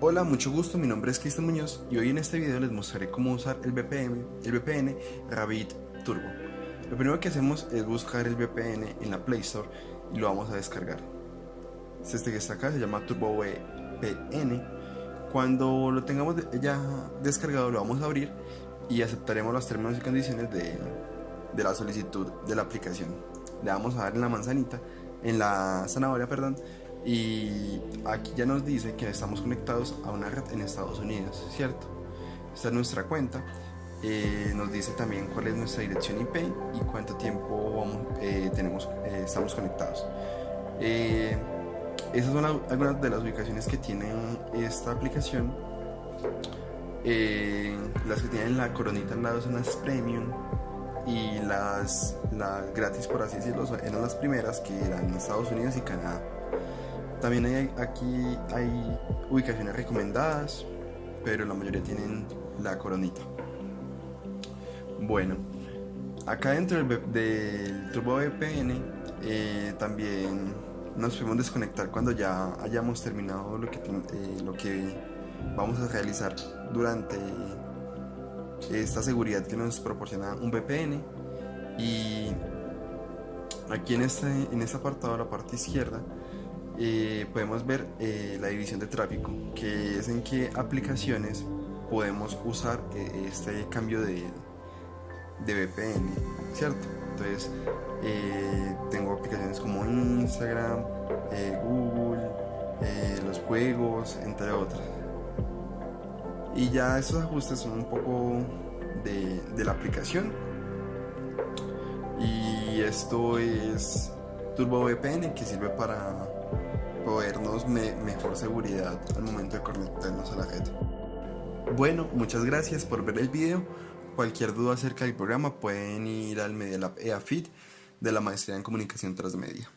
Hola, mucho gusto, mi nombre es Cristian Muñoz y hoy en este video les mostraré cómo usar el VPN, el VPN Rabbit Turbo. Lo primero que hacemos es buscar el VPN en la Play Store y lo vamos a descargar. Este que está acá se llama Turbo VPN. Cuando lo tengamos ya descargado lo vamos a abrir y aceptaremos los términos y condiciones de, de la solicitud de la aplicación. Le vamos a dar en la manzanita, en la zanahoria, perdón, y aquí ya nos dice que estamos conectados a una red en Estados Unidos, ¿cierto? Esta es nuestra cuenta. Eh, nos dice también cuál es nuestra dirección IP y cuánto tiempo eh, tenemos, eh, estamos conectados. esas son algunas de las ubicaciones que tiene esta aplicación. las que tienen la coronita al lado son las premium y las, las gratis por así decirlo eran las primeras que eran Estados Unidos y Canadá. También hay, aquí hay ubicaciones recomendadas, pero la mayoría tienen la coronita. Bueno, acá dentro del, Turbo VPN eh, también nos podemos desconectar cuando ya hayamos terminado lo que, eh, lo que vamos a realizar durante esta seguridad que nos proporciona un VPN y aquí en este, en este apartado, la parte izquierda, eh, podemos ver eh, la división de tráfico, que es en qué aplicaciones podemos usar eh, este cambio de, de VPN, ¿cierto? Entonces, tengo aplicaciones como Instagram, Google, los juegos, entre otras. Y ya estos ajustes son un poco de, de la aplicación. Y esto es Turbo VPN que sirve para proveernos mejor seguridad al momento de conectarnos a la red. Bueno, muchas gracias por ver el video. Cualquier duda acerca del programa pueden ir al Media Lab EAFIT de la Maestría en Comunicación Transmedia.